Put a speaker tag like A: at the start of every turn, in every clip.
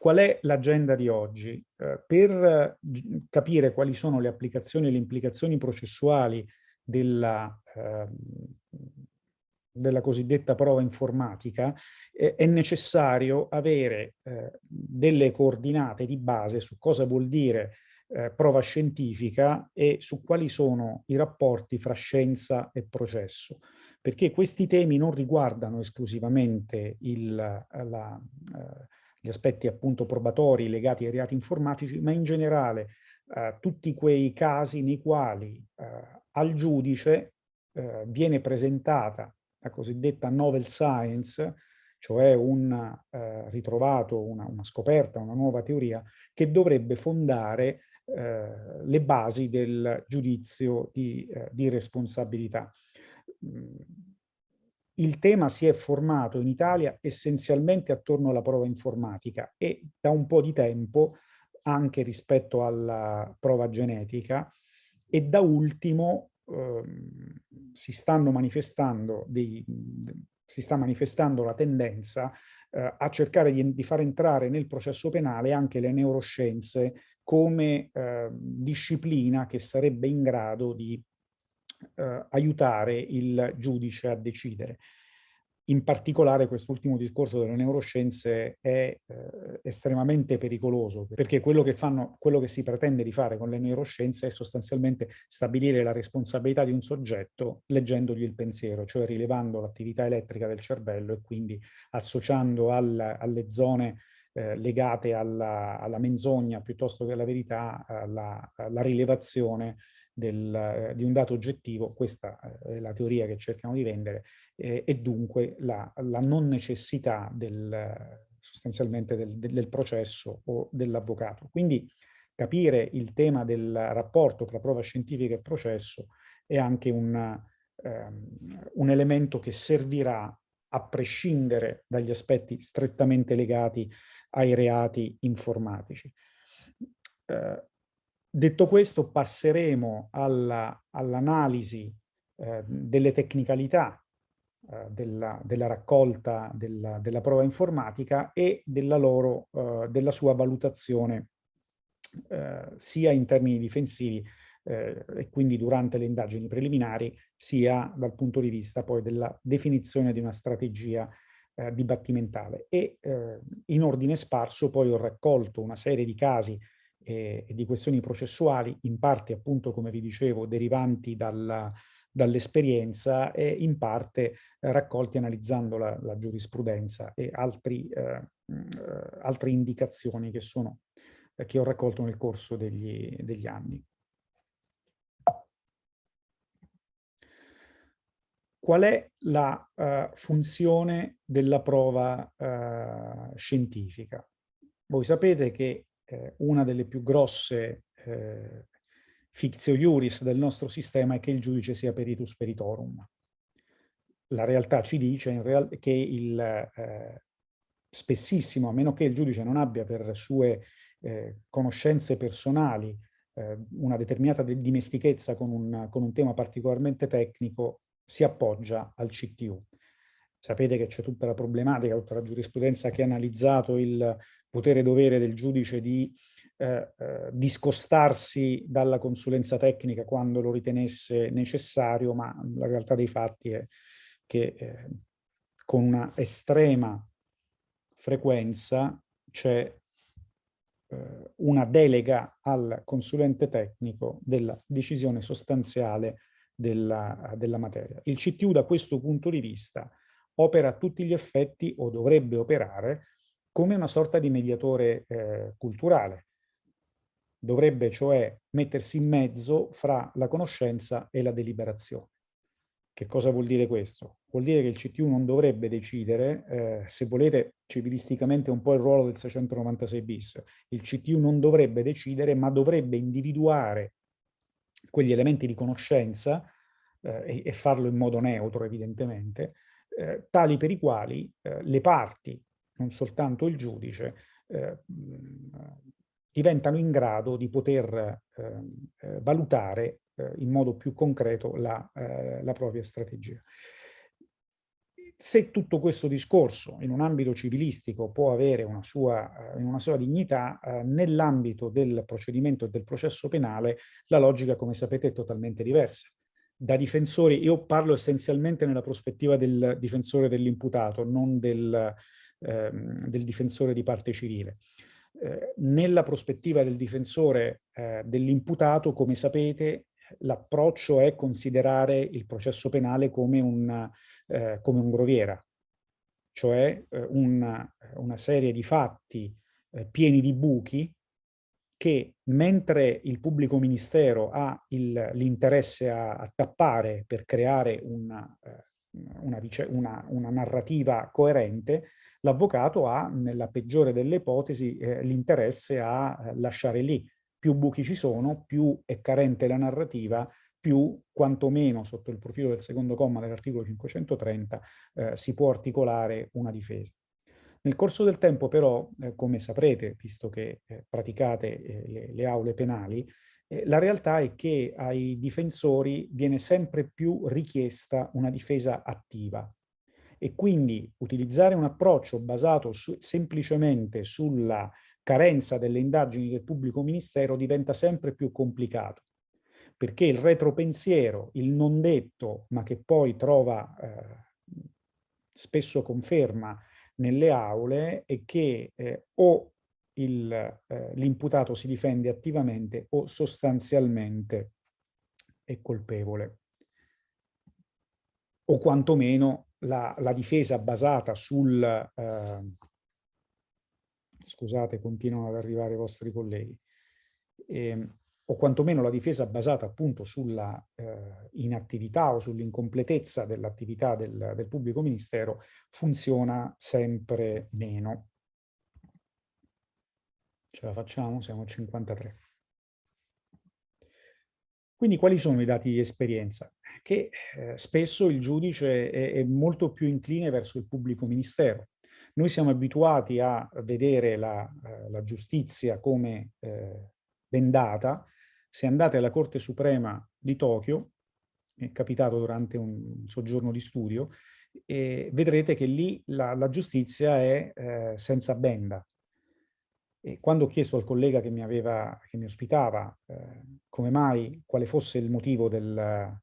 A: Qual è l'agenda di oggi? Eh, per capire quali sono le applicazioni e le implicazioni processuali della, eh, della cosiddetta prova informatica, eh, è necessario avere eh, delle coordinate di base su cosa vuol dire eh, prova scientifica e su quali sono i rapporti fra scienza e processo perché questi temi non riguardano esclusivamente il, la, eh, gli aspetti appunto probatori legati ai reati informatici, ma in generale eh, tutti quei casi nei quali eh, al giudice eh, viene presentata la cosiddetta novel science, cioè un eh, ritrovato, una, una, scoperta, una nuova teoria, che dovrebbe fondare eh, le basi del giudizio di, eh, di responsabilità. Il tema si è formato in Italia essenzialmente attorno alla prova informatica e da un po' di tempo anche rispetto alla prova genetica e da ultimo ehm, si, stanno manifestando dei, si sta manifestando la tendenza eh, a cercare di, di, far entrare nel processo penale anche le neuroscienze come eh, disciplina che sarebbe in grado di eh, aiutare il giudice a decidere. In particolare quest'ultimo discorso delle neuroscienze è eh, estremamente pericoloso perché quello che, fanno, quello che si pretende di fare con le neuroscienze è sostanzialmente stabilire la responsabilità di un soggetto leggendogli il pensiero, cioè rilevando l'attività elettrica del cervello e quindi associando al, alle zone eh, legate alla, alla, menzogna piuttosto che alla verità, alla, alla rilevazione del, eh, di un dato oggettivo, questa eh, è la teoria che cercano di vendere, eh, e dunque la, la, non necessità del, sostanzialmente del, del processo o dell'avvocato. Quindi capire il tema del rapporto tra prova scientifica e processo è anche un, ehm, un elemento che servirà a prescindere dagli aspetti strettamente legati ai reati informatici. Eh, Detto questo, passeremo all'analisi all eh, delle tecnicalità eh, della, della, raccolta della, della, prova informatica e della, loro, eh, della sua valutazione eh, sia in termini difensivi eh, e quindi durante le indagini preliminari, sia dal punto di vista poi della definizione di una strategia eh, dibattimentale. E in ordine sparso poi ho raccolto una serie di casi e, e di questioni processuali, in parte appunto come vi dicevo derivanti dalla, dall'esperienza e in parte eh, raccolti analizzando la, la, giurisprudenza e altri, eh, eh, altre indicazioni che, sono, eh, che ho raccolto nel corso degli, degli anni. Qual è la uh, funzione della prova uh, scientifica? Voi sapete che eh, una delle più grosse eh, fictio iuris del nostro sistema è che il giudice sia peritus peritorum. La realtà ci dice real che il, eh, spessissimo, a meno che il giudice non abbia per sue eh, conoscenze personali eh, una determinata dimestichezza con un, con un tema particolarmente tecnico, si appoggia al CTU. Sapete che c'è tutta la problematica, tutta la giurisprudenza che ha analizzato il potere-dovere del giudice di eh, eh, discostarsi dalla consulenza tecnica quando lo ritenesse necessario, ma la realtà dei fatti è che eh, con una estrema frequenza c'è eh, una delega al consulente tecnico della decisione sostanziale della, della materia. Il CTU da questo punto di vista opera a tutti gli effetti o dovrebbe operare come una sorta di mediatore eh, culturale. Dovrebbe cioè mettersi in mezzo fra la conoscenza e la deliberazione. Che cosa vuol dire questo? Vuol dire che il CTU non dovrebbe decidere, eh, se volete civilisticamente un po' il ruolo del 696 bis, il CTU non dovrebbe decidere ma dovrebbe individuare quegli elementi di conoscenza eh, e, e, farlo in modo neutro evidentemente, eh, tali per i quali eh, le parti non soltanto il giudice, eh, diventano in grado di poter ehm, eh, valutare eh, in modo più concreto la, eh, la propria strategia. se tutto questo discorso in un ambito civilistico può avere una sua, eh, una sua dignità, eh, nell'ambito del procedimento e del processo penale la logica, come sapete, è totalmente diversa. Da difensori, io parlo essenzialmente nella prospettiva del difensore dell'imputato, non del, ehm, del, difensore di parte civile. Eh, nella prospettiva del difensore eh, dell'imputato, come sapete, l'approccio è considerare il processo penale come, una, eh, come un groviera, cioè eh, una, una, serie di fatti eh, pieni di buchi che mentre il pubblico ministero ha l'interesse a, a, tappare per creare una, eh, una, una, una narrativa coerente, l'avvocato ha, nella peggiore delle ipotesi, eh, l'interesse a eh, lasciare lì più buchi ci sono, più è carente la narrativa, più quantomeno sotto il profilo del secondo comma dell'articolo 530 eh, si può articolare una difesa. Nel corso del tempo però, eh, come saprete, visto che eh, praticate eh, le, le, aule penali, eh, la realtà è che ai difensori viene sempre più richiesta una difesa attiva. E quindi utilizzare un approccio basato su, semplicemente sulla carenza delle indagini del pubblico ministero diventa sempre più complicato, perché il retropensiero, il non detto, ma che poi trova eh, spesso conferma nelle aule, è che eh, o eh, l'imputato si difende attivamente o sostanzialmente è colpevole. O quantomeno la, la difesa basata sul eh, scusate, continuano ad arrivare i vostri colleghi, eh, o quantomeno la difesa basata appunto sulla eh, inattività o sull'incompletezza dell'attività del, del pubblico ministero funziona sempre meno. Ce la facciamo? Siamo a 53. Quindi quali sono i dati di esperienza? Che eh, spesso il giudice è, è molto più incline verso il pubblico ministero, noi siamo abituati a vedere la, eh, la giustizia come eh, bendata. Se andate alla Corte Suprema di Tokyo, è capitato durante un soggiorno di studio, e vedrete che lì la, la giustizia è eh, senza benda. E quando ho chiesto al collega che mi, aveva, che mi ospitava eh, come mai, quale fosse il motivo del,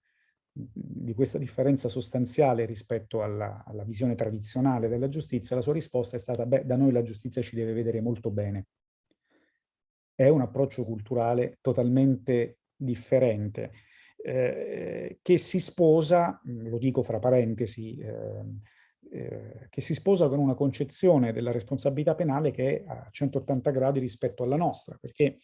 A: di questa differenza sostanziale rispetto alla, alla, visione tradizionale della giustizia, la sua risposta è stata, beh, da noi la giustizia ci deve vedere molto bene. È un approccio culturale totalmente differente, eh, che si sposa, lo dico fra parentesi, eh, eh, che si sposa con una concezione della responsabilità penale che è a 180 gradi rispetto alla nostra, perché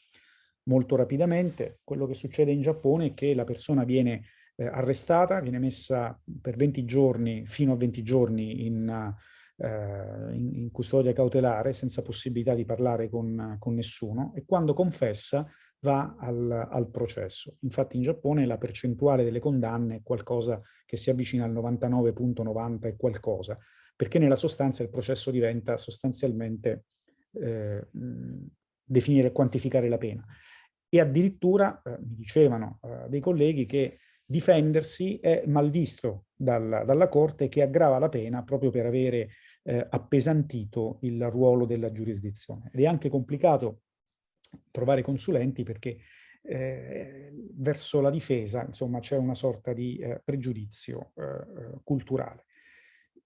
A: molto rapidamente quello che succede in Giappone è che la persona viene eh, arrestata, viene messa per 20 giorni, fino a 20 giorni in, in, in custodia cautelare, senza possibilità di parlare con, con nessuno, e quando confessa va al, al, processo. Infatti in Giappone la percentuale delle condanne è qualcosa che si avvicina al 99.90 e qualcosa, perché nella sostanza il processo diventa sostanzialmente eh, definire e quantificare la pena. E addirittura, eh, mi dicevano eh, dei colleghi, che difendersi è malvisto dal, dalla Corte che aggrava la pena proprio per avere eh, appesantito il ruolo della giurisdizione. Ed è anche complicato trovare consulenti perché eh, verso la difesa insomma c'è una sorta di eh, pregiudizio eh, eh, culturale.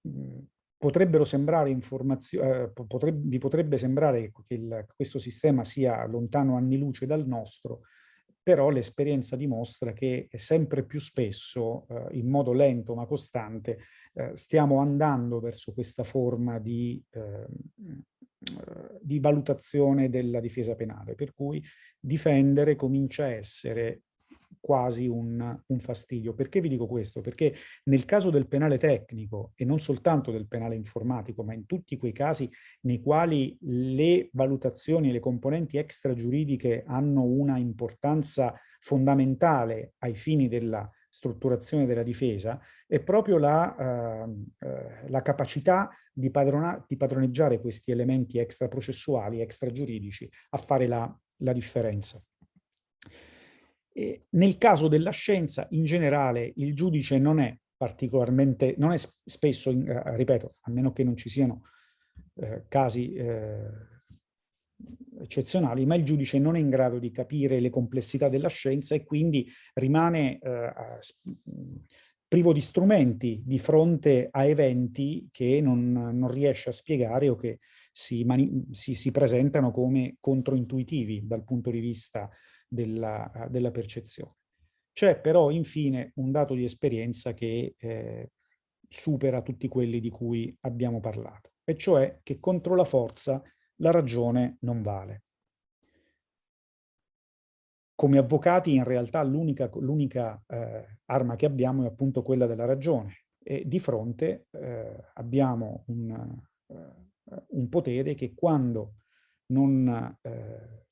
A: Mm, potrebbero sembrare informazioni, eh, potrebbe, vi potrebbe sembrare che il, questo sistema sia lontano anni luce dal nostro, però l'esperienza dimostra che sempre più spesso, eh, in modo lento ma costante, eh, stiamo andando verso questa forma di, eh, di valutazione della difesa penale, per cui difendere comincia a essere quasi un, un, fastidio. Perché vi dico questo? Perché nel caso del penale tecnico, e non soltanto del penale informatico, ma in tutti quei casi nei quali le valutazioni e le componenti extragiuridiche hanno una importanza fondamentale ai fini della strutturazione della difesa, è proprio la, uh, uh, la capacità di, di, padroneggiare questi elementi extraprocessuali, extragiuridici, a fare la, la differenza. E nel caso della scienza, in generale, il giudice non è particolarmente, non è spesso, in, eh, ripeto, a meno che non ci siano eh, casi eh, eccezionali, ma il giudice non è in grado di capire le complessità della scienza e quindi rimane eh, privo di strumenti di fronte a eventi che non, non riesce a spiegare o che si, si, si, presentano come controintuitivi dal punto di vista della, della percezione. C'è però infine un dato di esperienza che eh, supera tutti quelli di cui abbiamo parlato, e cioè che contro la forza la ragione non vale. Come avvocati in realtà l'unica eh, arma che abbiamo è appunto quella della ragione e di fronte eh, abbiamo un, eh, un, potere che quando non, eh,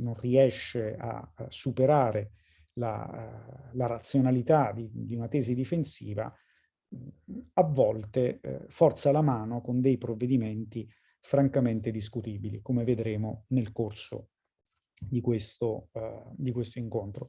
A: non riesce a, a superare la, la razionalità di, di, una tesi difensiva, a volte eh, forza la mano con dei provvedimenti francamente discutibili, come vedremo nel corso di questo, uh, di questo incontro.